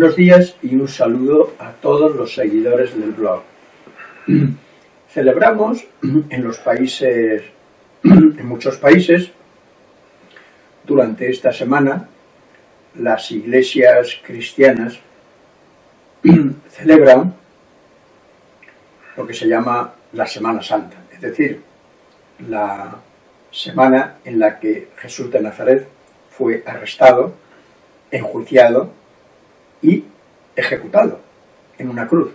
Buenos días y un saludo a todos los seguidores del blog. Celebramos en los países, en muchos países, durante esta semana, las iglesias cristianas celebran lo que se llama la Semana Santa, es decir, la semana en la que Jesús de Nazaret fue arrestado, enjuiciado y ejecutado en una cruz.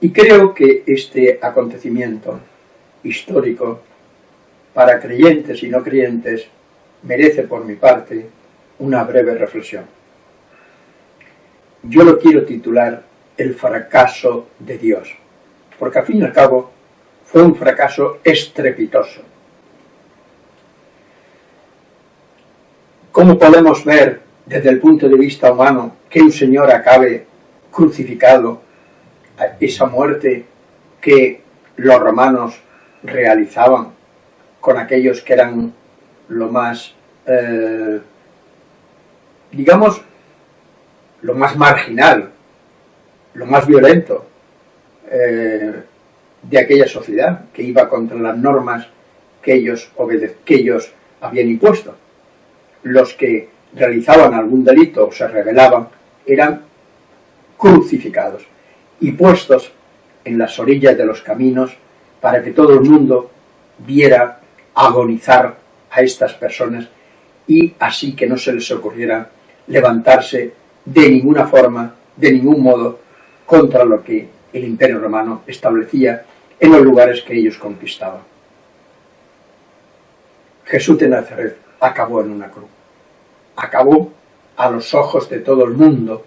Y creo que este acontecimiento histórico para creyentes y no creyentes merece por mi parte una breve reflexión. Yo lo quiero titular El fracaso de Dios, porque al fin y al cabo fue un fracaso estrepitoso. ¿Cómo podemos ver desde el punto de vista humano que un Señor acabe crucificado esa muerte que los romanos realizaban con aquellos que eran lo más, eh, digamos, lo más marginal, lo más violento eh, de aquella sociedad que iba contra las normas que ellos, que ellos habían impuesto. Los que realizaban algún delito o se rebelaban eran crucificados y puestos en las orillas de los caminos para que todo el mundo viera agonizar a estas personas y así que no se les ocurriera levantarse de ninguna forma, de ningún modo, contra lo que el Imperio Romano establecía en los lugares que ellos conquistaban. Jesús de Nazaret acabó en una cruz. Acabó a los ojos de todo el mundo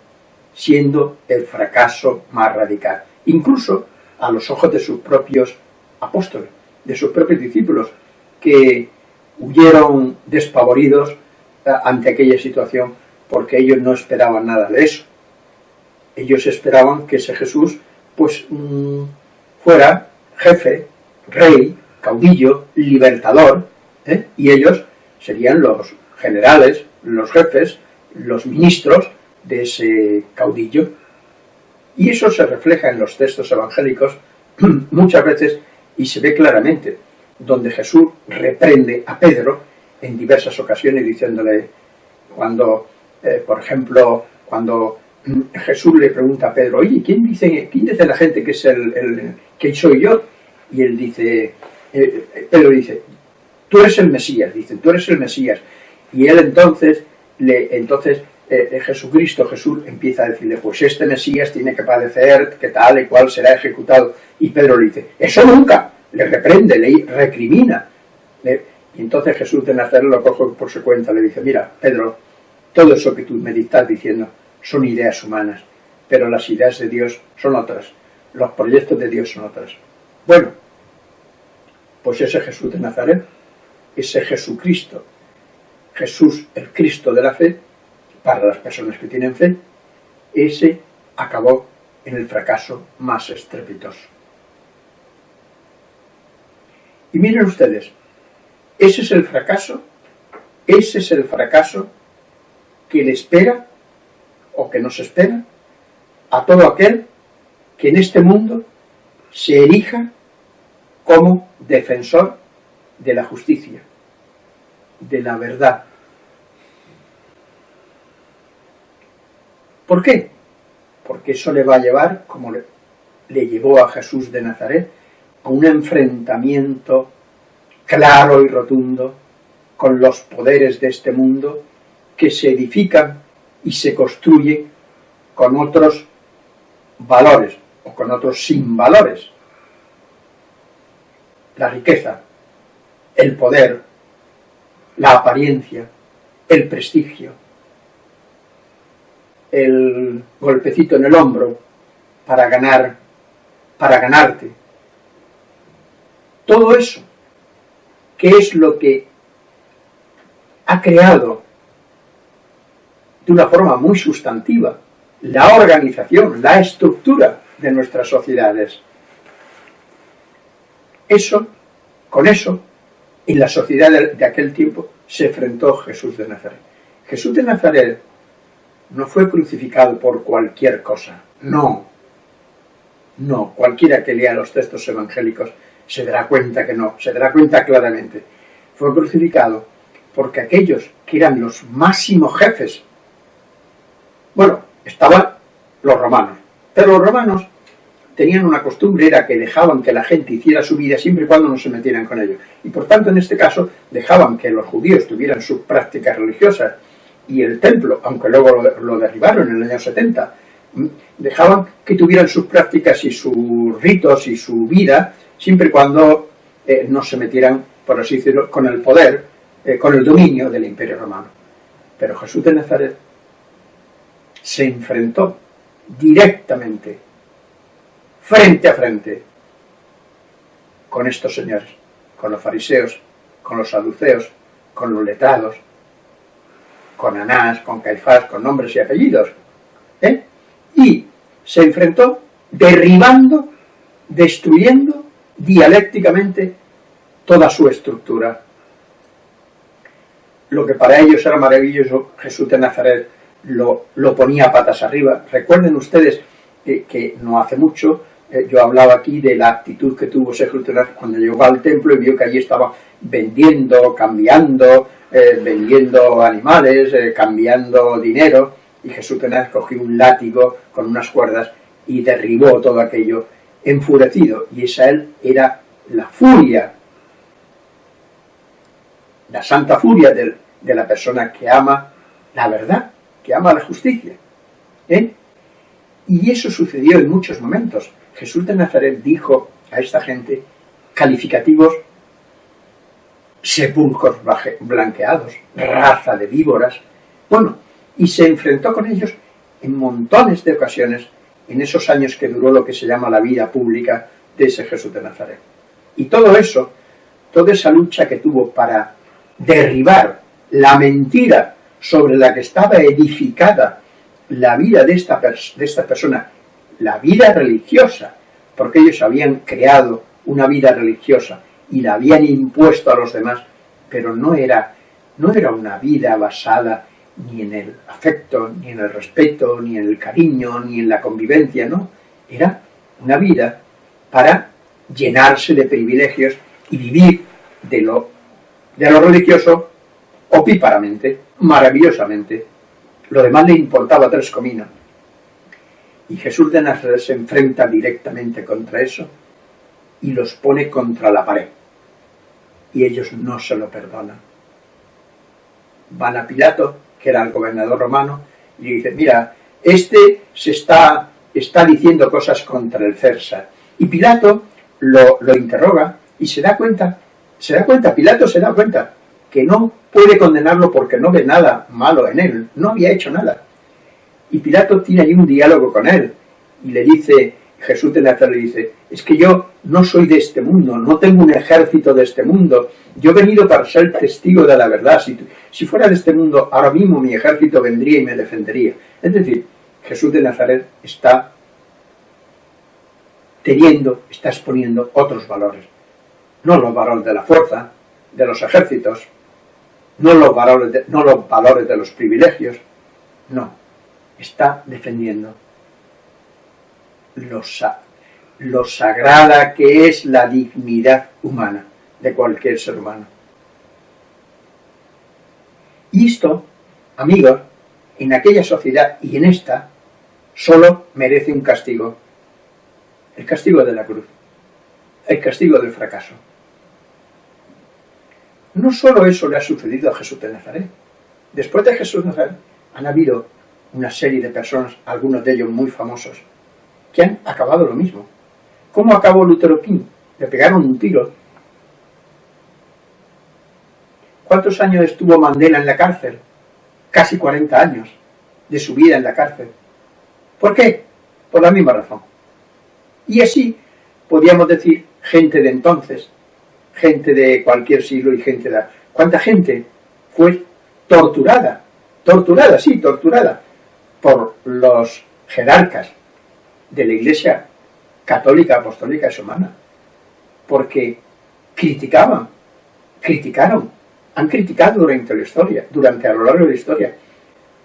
siendo el fracaso más radical, incluso a los ojos de sus propios apóstoles, de sus propios discípulos, que huyeron despavoridos eh, ante aquella situación porque ellos no esperaban nada de eso. Ellos esperaban que ese Jesús pues mm, fuera jefe, rey, caudillo, libertador, ¿eh? y ellos serían los generales, los jefes, los ministros de ese caudillo. Y eso se refleja en los textos evangélicos muchas veces y se ve claramente, donde Jesús reprende a Pedro en diversas ocasiones diciéndole, cuando, eh, por ejemplo, cuando Jesús le pregunta a Pedro, oye, ¿quién dice, la gente que es el, que soy yo? Y él dice, eh, Pedro dice, tú eres el Mesías, dice, tú eres el Mesías. Y él entonces, le, entonces eh, Jesucristo, Jesús empieza a decirle, pues este Mesías tiene que padecer, que tal y cual será ejecutado. Y Pedro le dice, eso nunca, le reprende, le recrimina. y entonces Jesús de Nazaret lo coge por su cuenta, le dice, mira, Pedro, todo eso que tú me estás diciendo son ideas humanas, pero las ideas de Dios son otras, los proyectos de Dios son otras. Bueno, pues ese Jesús de Nazaret, ese Jesucristo, Jesús, el Cristo de la fe, para las personas que tienen fe, ese acabó en el fracaso más estrepitoso. Y miren ustedes, ese es el fracaso, ese es el fracaso que le espera, o que nos espera, a todo aquel que en este mundo se erija como defensor de la justicia, de la verdad, ¿Por qué? Porque eso le va a llevar, como le, llevó a Jesús de Nazaret, a un enfrentamiento claro y rotundo con los poderes de este mundo que se edifican y se construye con otros valores o con otros sin valores. La riqueza, el poder, la apariencia, el prestigio, el golpecito en el hombro para ganar, para ganarte. Todo eso, que es lo que ha creado de una forma muy sustantiva la organización, la estructura de nuestras sociedades. Eso, con eso, en la sociedad de, aquel tiempo se enfrentó Jesús de Nazaret. Jesús de Nazaret no fue crucificado por cualquier cosa, no. No, cualquiera que lea los textos evangélicos se dará cuenta que no, se dará cuenta claramente. Fue crucificado porque aquellos que eran los máximos jefes, bueno, estaban los romanos, pero los romanos tenían una costumbre, era que dejaban que la gente hiciera su vida siempre y cuando no se metieran con ellos. Y por tanto, en este caso, dejaban que los judíos tuvieran sus prácticas religiosas y el templo, aunque luego lo, derribaron en el año 70, dejaban que tuvieran sus prácticas y sus ritos y su vida, siempre y cuando eh, no se metieran, por así decirlo, con el poder, eh, con el dominio del imperio romano. Pero Jesús de Nazaret se enfrentó directamente frente a frente con estos señores, con los fariseos, con los saduceos, con los letrados, con Anás, con Caifás, con nombres y apellidos. ¿eh? Y se enfrentó derribando, destruyendo dialécticamente toda su estructura. Lo que para ellos era maravilloso, Jesús de Nazaret lo, lo ponía patas arriba. Recuerden ustedes que, no hace mucho eh, yo hablaba aquí de la actitud que tuvo Sergio cuando llegó al templo y vio que allí estaba vendiendo, cambiando, eh, vendiendo animales, eh, cambiando dinero, y Jesús Tenaz cogió un látigo con unas cuerdas y derribó todo aquello enfurecido, y esa él era la furia, la santa furia de la persona que ama la verdad, que ama la justicia. Y eso sucedió en muchos momentos. Jesús de Nazaret dijo a esta gente calificativos sepulcros blanqueados, raza de víboras, bueno, y se enfrentó con ellos en montones de ocasiones en esos años que duró lo que se llama la vida pública de ese Jesús de Nazaret. Y todo eso, toda esa lucha que tuvo para derribar la mentira sobre la que estaba edificada la vida de esta, de esta persona la vida religiosa, porque ellos habían creado una vida religiosa y la habían impuesto a los demás, pero no era, no era una vida basada ni en el afecto, ni en el respeto, ni en el cariño, ni en la convivencia, no. Era una vida para llenarse de privilegios y vivir de lo, de lo religioso opíparamente, maravillosamente. Lo demás le importaba tres cominos. Y Jesús de Nazaret se enfrenta directamente contra eso y los pone contra la pared. Y ellos no se lo perdonan. Van a Pilato, que era el gobernador romano, y dicen, mira, este se está, está diciendo cosas contra el César. Y Pilato lo, lo interroga y se da cuenta, se da cuenta, Pilato se da cuenta que no puede condenarlo porque no ve nada malo en él, no había hecho nada. Y Pilato tiene ahí un diálogo con él y le dice, Jesús de Nazaret le dice, es que yo no soy de este mundo, no tengo un ejército de este mundo, yo he venido para ser testigo de la verdad, si, si fuera de este mundo, ahora mismo mi ejército vendría y me defendería. Es decir, Jesús de Nazaret está teniendo, está exponiendo otros valores, no los valores de la fuerza, de los ejércitos, no los valores no los valores de los privilegios, no, está defendiendo lo, lo sagrada que es la dignidad humana de cualquier ser humano. Y esto, amigos, en aquella sociedad y en esta, solo merece un castigo. El castigo de la cruz. El castigo del fracaso. No solo eso le ha sucedido a Jesús de Nazaret. Después de Jesús de Nazaret han habido una serie de personas, algunos de ellos muy famosos, que han acabado lo mismo. ¿Cómo acabó Lutero King? Le pegaron un tiro. ¿Cuántos años estuvo Mandela en la cárcel? Casi 40 años de su vida en la cárcel. ¿Por qué? Por la misma razón. Y así podíamos decir gente de entonces, gente de cualquier siglo y gente de... ¿Cuánta gente fue torturada? Torturada, sí, torturada por los jerarcas de la Iglesia católica, apostólica y humana, porque criticaban, criticaron, han criticado durante la historia, durante a lo largo de la historia,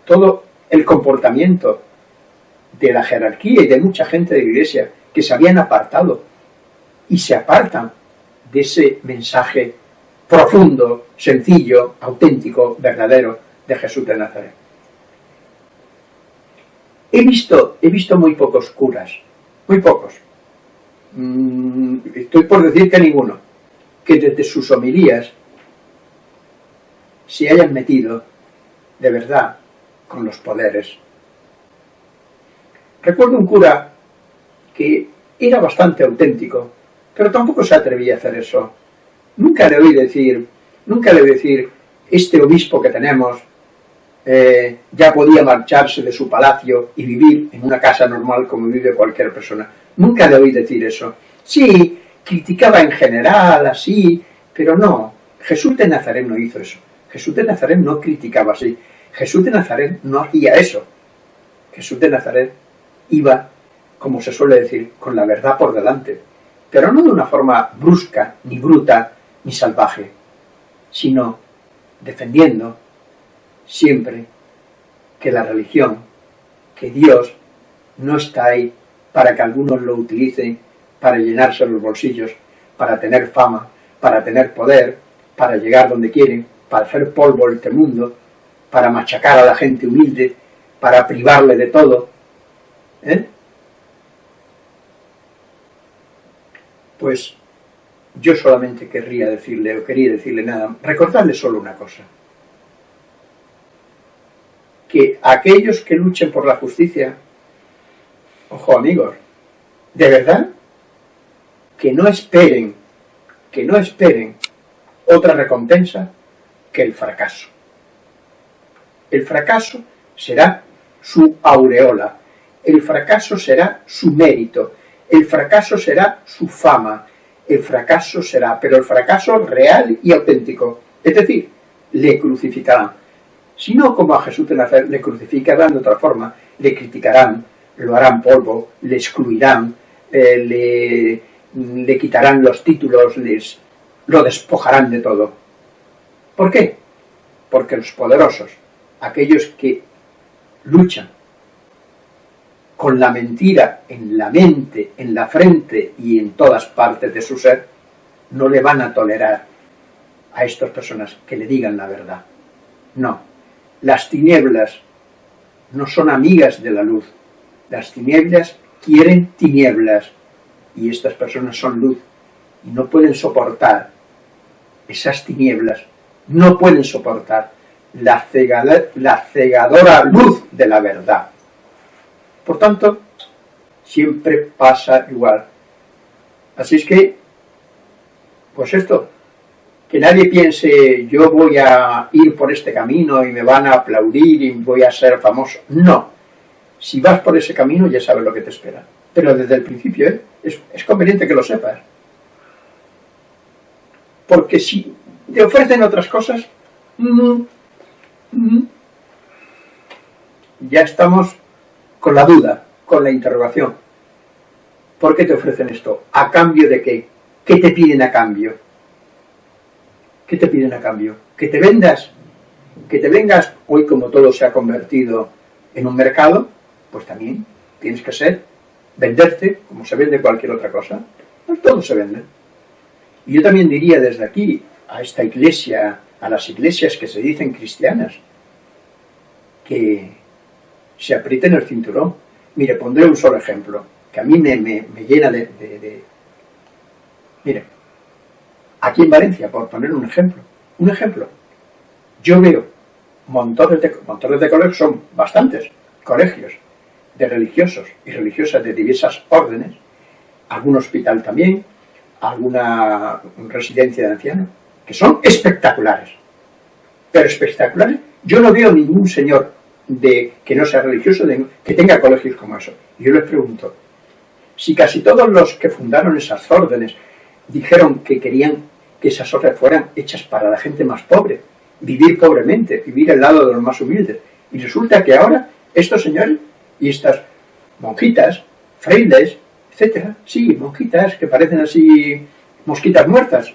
todo el comportamiento de la jerarquía y de mucha gente de la iglesia que se habían apartado y se apartan de ese mensaje profundo, sencillo, auténtico, verdadero de Jesús de Nazaret. He visto, he visto muy pocos curas, muy pocos, mm, estoy por decir que ninguno, que desde sus homilías se hayan metido de verdad con los poderes. Recuerdo un cura que era bastante auténtico, pero tampoco se atrevía a hacer eso. Nunca le oí decir, nunca le oí decir, este obispo que tenemos eh, ya podía marcharse de su palacio y vivir en una casa normal como vive cualquier persona. Nunca le oí decir eso. Sí, criticaba en general, así, pero no. Jesús de Nazaret no hizo eso. Jesús de Nazaret no criticaba así. Jesús de Nazaret no hacía eso. Jesús de Nazaret iba, como se suele decir, con la verdad por delante, pero no de una forma brusca, ni bruta, ni salvaje, sino defendiendo siempre que la religión, que Dios no está ahí para que algunos lo utilicen para llenarse los bolsillos, para tener fama, para tener poder, para llegar donde quieren, para hacer polvo este mundo, para machacar a la gente humilde, para privarle de todo. ¿eh? Pues yo solamente querría decirle, o quería decirle nada, recordarle solo una cosa. Que aquellos que luchen por la justicia, ojo amigos, de verdad, que no esperen, que no esperen otra recompensa que el fracaso. El fracaso será su aureola, el fracaso será su mérito, el fracaso será su fama, el fracaso será, pero el fracaso real y auténtico, es decir, le crucificarán. Si no como a Jesús de Nazaret, le crucificarán de otra forma, le criticarán, lo harán polvo, le excluirán, eh, le le quitarán los títulos, les, lo despojarán de todo. ¿Por qué? Porque los poderosos, aquellos que luchan con la mentira en la mente, en la frente y en todas partes de su ser, no le van a tolerar a estas personas que le digan la verdad. No, las tinieblas no son amigas de la luz, las tinieblas quieren tinieblas, y estas personas son luz y no pueden soportar esas tinieblas, no pueden soportar la, la cegadora luz de la verdad. Por tanto, siempre pasa igual. Así es que, pues esto, que nadie piense yo voy a ir por este camino y me van a aplaudir y voy a ser famoso. No, si vas por ese camino ya sabes lo que te espera pero desde el principio ¿eh? es, conveniente que lo sepas. Porque si te ofrecen otras cosas, mm, mm, ya estamos con la duda, con la interrogación. ¿Por qué te ofrecen esto? ¿A cambio de qué? ¿Qué te piden a cambio? ¿Qué te piden a cambio? ¿Que te vendas? ¿Que te vengas hoy como todo se ha convertido en un mercado? Pues también tienes que ser venderte como se vende cualquier otra cosa, pues todo se vende. Y yo también diría desde aquí a esta iglesia, a las iglesias que se dicen cristianas, que se aprieten el cinturón. Mire, pondré un solo ejemplo, que a mí me, llena de, de, Mire, aquí en Valencia, por poner un ejemplo, un ejemplo, yo veo montones de, montones de colegios, son bastantes colegios, de religiosos y religiosas de diversas órdenes, algún hospital también, alguna residencia de ancianos, que son espectaculares. Pero espectaculares, yo no veo ningún señor de que no sea religioso que tenga colegios como eso. Y yo les pregunto, si casi todos los que fundaron esas órdenes dijeron que querían que esas órdenes fueran hechas para la gente más pobre, vivir pobremente, vivir al lado de los más humildes, y resulta que ahora estos señores y estas monjitas, frailes, etcétera, sí, monjitas que parecen así mosquitas muertas,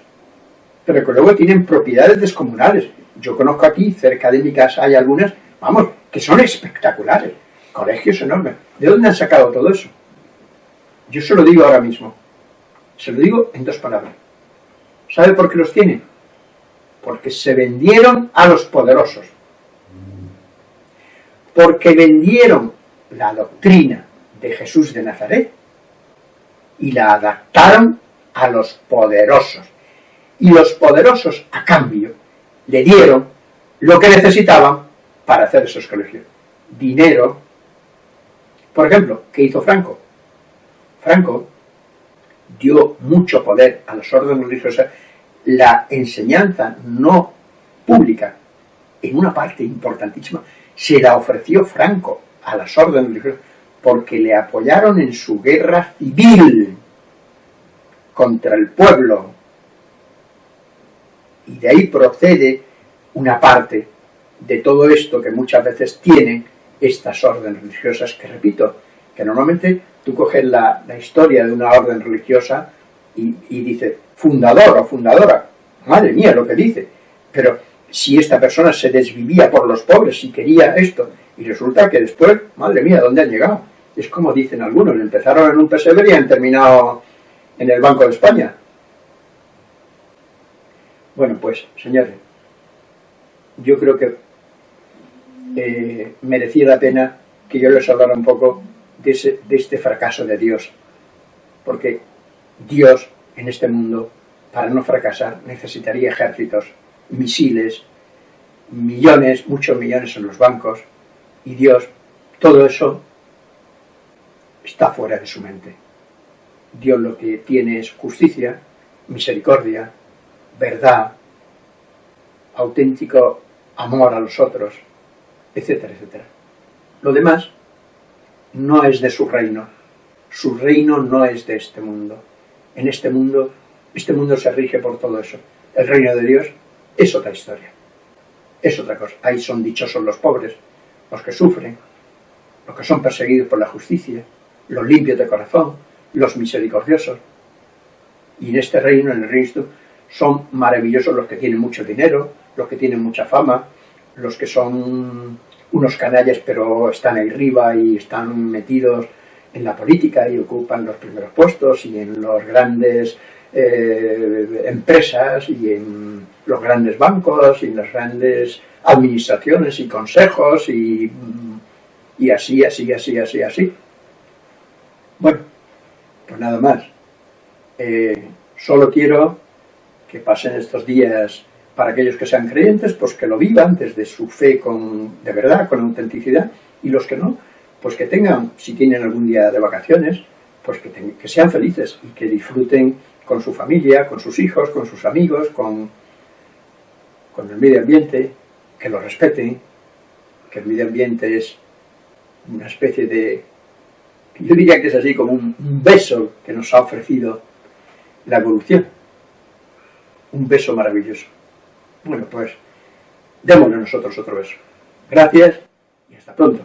pero que luego tienen propiedades descomunales. Yo conozco aquí, cerca de mi casa, hay algunas, vamos, que son espectaculares, colegios enormes. ¿De dónde han sacado todo eso? Yo se lo digo ahora mismo, se lo digo en dos palabras. ¿Sabe por qué los tienen? Porque se vendieron a los poderosos. Porque vendieron la doctrina de Jesús de Nazaret y la adaptaron a los poderosos. Y los poderosos, a cambio, le dieron lo que necesitaban para hacer esos colegios. Dinero. Por ejemplo, ¿qué hizo Franco? Franco dio mucho poder a las órdenes religiosas, la enseñanza no pública, en una parte importantísima, se la ofreció Franco a las órdenes religiosas porque le apoyaron en su guerra civil contra el pueblo. Y de ahí procede una parte de todo esto que muchas veces tienen estas órdenes religiosas, que repito, que normalmente tú coges la, historia de una orden religiosa y, y dice fundador o fundadora, madre mía lo que dice, pero si esta persona se desvivía por los pobres y quería esto, y resulta que después, madre mía, ¿dónde han llegado? Es como dicen algunos, empezaron en un pesebre y han terminado en el Banco de España. Bueno, pues, señores, yo creo que merecía la pena que yo les hablara un poco de, de este fracaso de Dios. Porque Dios, en este mundo, para no fracasar, necesitaría ejércitos, misiles, millones, muchos millones en los bancos, y Dios, todo eso está fuera de su mente. Dios lo que tiene es justicia, misericordia, verdad, auténtico amor a los otros, etcétera, etcétera. Lo demás no es de su reino. Su reino no es de este mundo. En este mundo, este mundo se rige por todo eso. El reino de Dios es otra historia. Es otra cosa. Ahí son dichosos los pobres, los que sufren, los que son perseguidos por la justicia, los limpios de corazón, los misericordiosos. Y en este reino, en el reino, son maravillosos los que tienen mucho dinero, los que tienen mucha fama, los que son unos canallas pero están ahí arriba y están metidos en la política y ocupan los primeros puestos y en las grandes eh, empresas y en los grandes bancos y en las grandes administraciones y consejos y, y así, así, así, así, así. Bueno, pues nada más. Eh, solo quiero que pasen estos días para aquellos que sean creyentes, pues que lo vivan desde su fe de verdad, con autenticidad, y los que no, pues que tengan, si tienen algún día de vacaciones, pues que, sean felices y que disfruten con su familia, con sus hijos, con sus amigos, con el medio ambiente, que lo respeten, que el medio ambiente es una especie de, yo diría que es así como un beso que nos ha ofrecido la evolución, un beso maravilloso. Bueno, pues démosle nosotros otro beso. Gracias y hasta pronto.